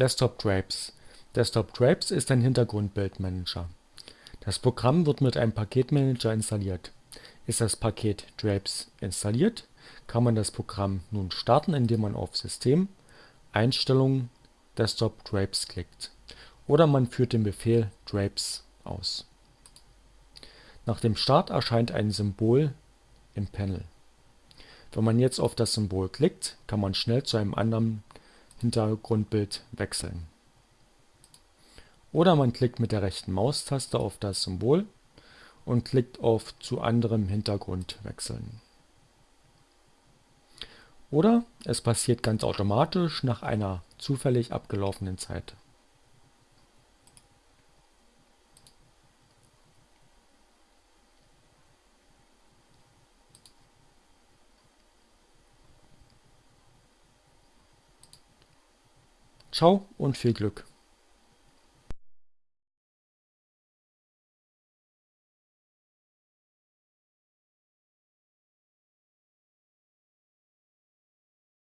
Desktop Drapes Desktop Drapes ist ein Hintergrundbildmanager. Das Programm wird mit einem Paketmanager installiert. Ist das Paket Drapes installiert, kann man das Programm nun starten, indem man auf System, Einstellungen, Desktop Drapes klickt, oder man führt den Befehl Drapes aus. Nach dem Start erscheint ein Symbol im Panel. Wenn man jetzt auf das Symbol klickt, kann man schnell zu einem anderen Hintergrundbild wechseln. Oder man klickt mit der rechten Maustaste auf das Symbol und klickt auf Zu anderem Hintergrund wechseln. Oder es passiert ganz automatisch nach einer zufällig abgelaufenen Zeit. Ciao und viel Glück!